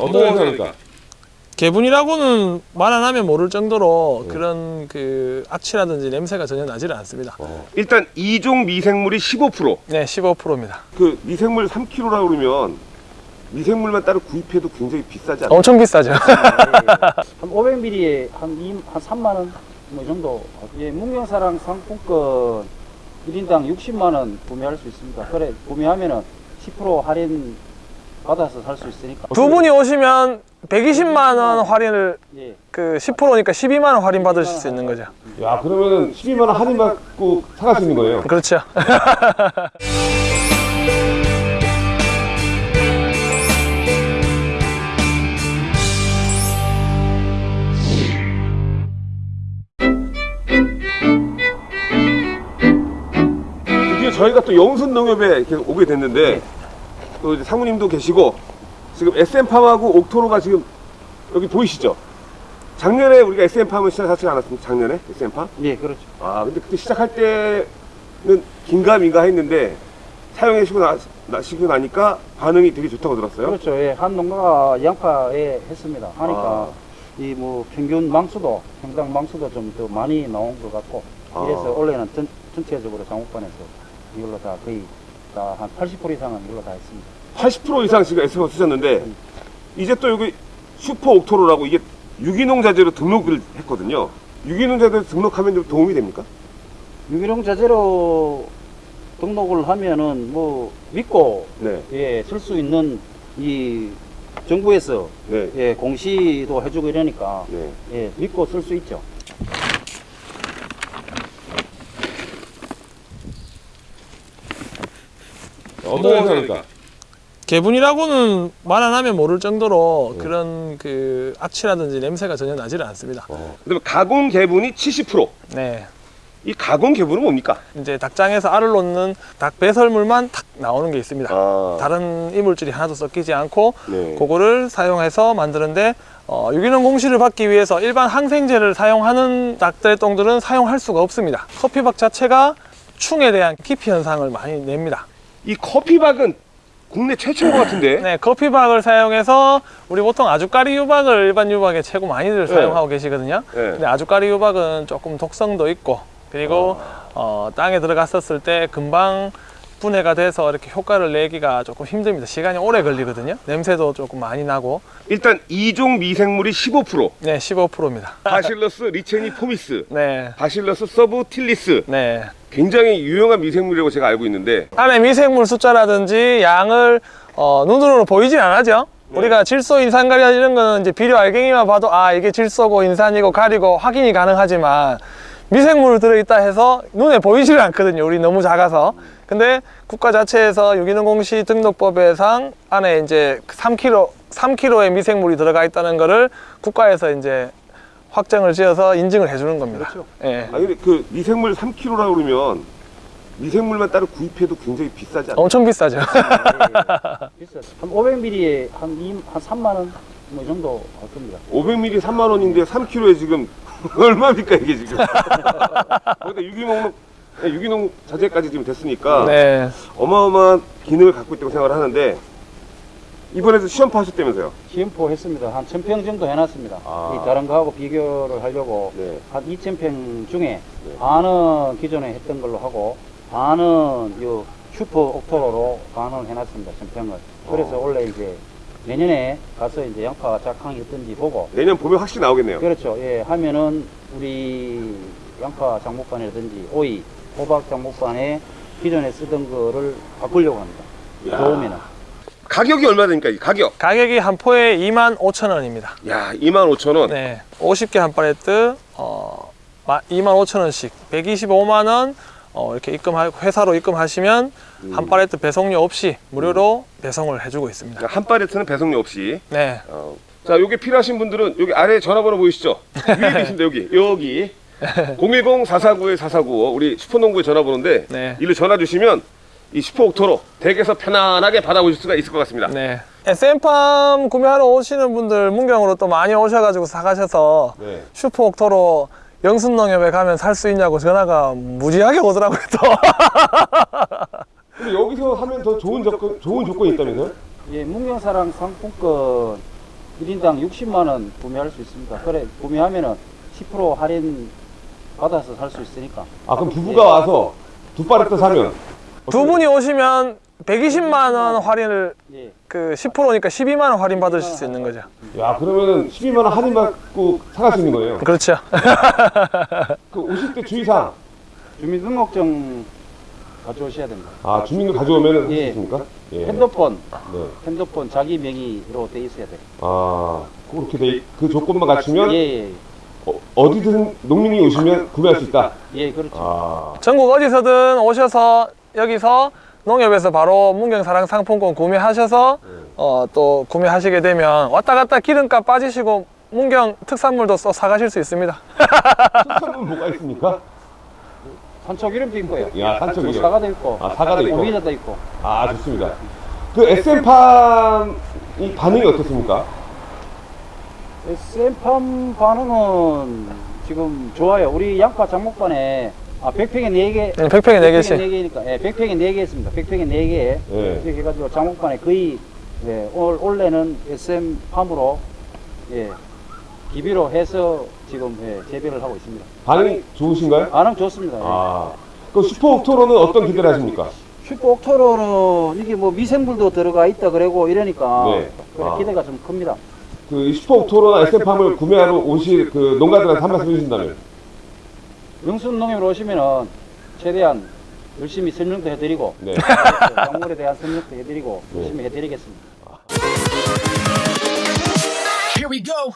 어떤 행사입니까? 개분이라고는 말 안 하면 모를 정도로 그런 그 악취라든지 냄새가 전혀 나지를 않습니다. 일단 이종 미생물이 15%. 네, 15%입니다. 그 미생물 3kg라고 그러면 미생물만 따로 구입해도 굉장히 비싸지 않아요? 엄청 비싸죠. 한 500ml에 한, 2, 한 3만 원, 뭐, 이 정도. 예, 문경사랑 상품권 1인당 60만 원 구매할 수 있습니다. 그래, 구매하면은 10% 할인 받아서 살 수 있으니까. 두 분이 오시면 120만 원 할인을 예. 그 10%니까 12만 원 할인 받으실 수 있는 거죠. 야 그러면은 12만 원 할인 받고 사갈 수 있는 거예요? 그렇죠. 드디어 저희가 또 영순 농협에 계속 오게 됐는데 또 이제 사모님도 계시고 지금 SM팜하고 옥토로가 지금 여기 보이시죠? 작년에 우리가 SM팜을 시작하지 않았습니까? 작년에 SM팜? 예, 그렇죠. 아 근데 그때 시작할 때는 긴가민가 했는데 사용하시고 나, 나시고 나니까 반응이 되게 좋다고 들었어요. 그렇죠. 예, 한 농가가 양파에 했습니다. 하니까 아. 이뭐 평균 망수도, 평당 망수도 좀 더 많이 나온 것 같고 아. 이래서 원래는 전, 전체적으로 장목반에서 이걸로 다 거의 다한80% 이상은 이걸로 다 했습니다. 80% 이상 지금 SM팜 쓰셨는데 이제 또 여기 슈퍼 옥토로라고 이게 유기농 자재로 등록을 했거든요. 유기농 자재로 등록하면 좀 도움이 됩니까? 유기농 자재로 등록을 하면은 뭐 믿고 네. 예, 쓸 수 있는 이 정부에서 네. 예, 공시도 해주고 이러니까 네. 예, 믿고 쓸 수 있죠. 어떤 행사입니까? 개분이라고는 말 안 하면 모를 정도로 그런 그 악취라든지 냄새가 전혀 나지를 않습니다. 그다음에 가공 개분이 70%. 네. 이 가공 개분은 뭡니까? 이제 닭장에서 알을 놓는 닭 배설물만 탁 나오는 게 있습니다. 아, 다른 이물질이 하나도 섞이지 않고 네. 그거를 사용해서 만드는데 어, 유기농 공시를 받기 위해서 일반 항생제를 사용하는 닭들 똥들은 사용할 수가 없습니다. 커피박 자체가 충에 대한 기피 현상을 많이 냅니다. 이 커피박은 국내 최초인 것 같은데. 네, 커피박을 사용해서 우리 보통 아주까리 유박을 일반 유박에 최고 많이들 네. 사용하고 계시거든요. 네. 근데 아주까리 유박은 조금 독성도 있고 그리고 어, 땅에 들어갔었을 때 금방 분해가 돼서 이렇게 효과를 내기가 조금 힘듭니다. 시간이 오래 걸리거든요. 냄새도 조금 많이 나고 일단 이종 미생물이 15%. 네, 15%입니다. 바실러스 리체니 포미스, 네, 바실러스 서브틸리스. 네. 굉장히 유용한 미생물이라고 제가 알고 있는데 안에 미생물 숫자라든지 양을 어, 눈으로는 보이진 않죠. 우리가 질소, 인산가리 이런 거는 이제 비료 알갱이만 봐도 아 이게 질소고 인산이고 가리고 확인이 가능하지만 미생물 들어있다 해서 눈에 보이지를 않거든요. 우리 너무 작아서. 근데 국가 자체에서 유기농 공시 등록법에상 안에 이제 3kg, 3kg의 미생물이 들어가 있다는 거를 국가에서 이제 확정을 지어서 인증을 해주는 겁니다. 그렇죠. 예. 아 근데 그 미생물 3kg라고 그러면 미생물만 따로 구입해도 굉장히 비싸지 않아요? 엄청 비싸죠. 비싸죠. 한 500ml에 한, 2, 한 3만 원, 뭐이 정도 할 겁니다. 500ml 3만 원인데 3kg에 지금 얼마입니까 이게 지금? 거기다 유기농 유기농 자재까지 지금 됐으니까 네. 어마어마한 기능을 갖고 있다고 생각을 하는데 이번에도 시험파 하셨다면서요? 시음포 했습니다. 한 1000평 정도 해놨습니다. 아. 이 다른 거하고 비교를 하려고 네. 한 2000평 중에 반은 기존에 했던 걸로 하고 반은 요 슈퍼 옥토로로 반을 해놨습니다. 1000평을. 그래서 어. 원래 이제 내년에 가서 이제 양파가 작황이 어떤지 보고 내년 봄에 확실히 나오겠네요. 그렇죠. 예, 하면은 우리 양파 장목반이라든지 오이, 호박 장목반에 기존에 쓰던 거를 바꾸려고 합니다. 야. 좋으면은. 가격이 얼마 되니까 이 가격? 가격이 한 포에 2만 5천 원입니다. 야 25,000원. 네, 50개 한 팔레트 어, 2만 5천 원씩 125만 원 어, 이렇게 입금하 회사로 입금하시면 한 팔레트 배송료 없이 무료로 배송을 해주고 있습니다. 한 팔레트는 배송료 없이. 네, 어. 자, 요게 필요하신 분들은 여기 아래 전화번호 보이시죠? 위에 계신데 여기 여기 010-449-4495 우리 슈퍼농부의 전화번호인데 네. 일로 전화 주시면 이 슈퍼 옥토로 댁에서 편안하게 받아보실 수가 있을 것 같습니다. 네. SM팜 구매하러 오시는 분들 문경으로 또 많이 오셔가지고 사가셔서 네. 슈퍼 옥토로 영순농협에 가면 살 수 있냐고 전화가 무지하게 오더라고요 또. 근데 여기서 하면 더 좋은 조건 좋은 조건이 있다면서요? 예, 문경사랑 상품권 1인당 60만 원 구매할 수 있습니다. 그래 구매하면 은 10% 할인 받아서 살 수 있으니까. 아 그럼 부부가 와서 두 파레트 사면 두 분이 오시면 120만 원 할인을 예. 그 10%니까 12만 원 할인 받으실 수 있는 거죠. 야 그러면은 12만 원 할인 받고 사갈 수 있는 거예요. 그렇죠. 그 오실 때 주의사항 주민등록증 가져오셔야 됩니다. 아 주민등 가져오면은 할수 예. 있습니까? 예. 핸드폰, 네. 핸드폰 자기 명의로 돼 있어야 돼요. 아 그렇게 돼, 그 조건만 갖추면 예, 예, 어, 어디든 농민이 오시면 구매할 수 있다. 예, 그렇죠. 아 전국 어디서든 오셔서 여기서 농협에서 바로 문경사랑 상품권 구매하셔서 어, 또 구매하시게 되면 왔다 갔다 기름값 빠지시고 문경 특산물도 써 사가실 수 있습니다. 특산물 뭐가 있습니까? 산초기름도 있고요. 야 산초기름. 사과도 있고, 아 사과도 있고. 오미자도 있고. 아 좋습니다. 그 SM팜 이 반응이 어떻습니까? SM팜 반응은 지금 좋아요. 우리 양파 장목반에 아, 100평에 4개. 네, 100평에 4개씩. 4개니까. 예, 100평에 4개 있습니다. 100평에 4개. 예. 이렇게 해가지고 장목반에 거의 예, 올, 올해는 SM팜으로 예, 기비로 해서 지금 예, 재배를 하고 있습니다. 반응이 좋으신가요? 반응 좋습니다. 예. 아, 그 슈퍼 옥토로는 어떤 기대를 하십니까? 슈퍼 옥토로는 이게 뭐 미생물도 들어가 있다 그러고 이러니까 네. 그래, 아. 기대가 좀 큽니다. 그 슈퍼 옥토로나 SM팜을 구매하러 오실 그 농가들한테 한 말씀 해주신다면? 영순 농협으로 오시면은 최대한 열심히 설명도 해드리고 네. 작물에 대한 설명도 해드리고 네. 열심히 해드리겠습니다. Here we go.